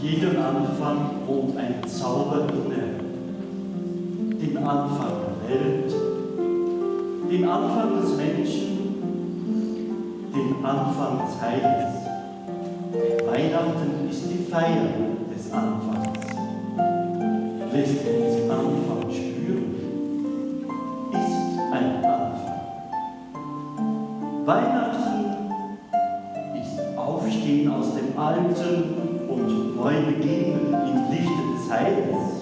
Jedem Anfang wohnt ein Zauber inne. Den Anfang der Welt, den Anfang des Menschen, den Anfang des Heils. Weihnachten ist die Feier des Anfangs. Lässt uns Anfang spüren, ist ein Anfang. Weihnachten Alten und neu beginnen im Lichte des Heils.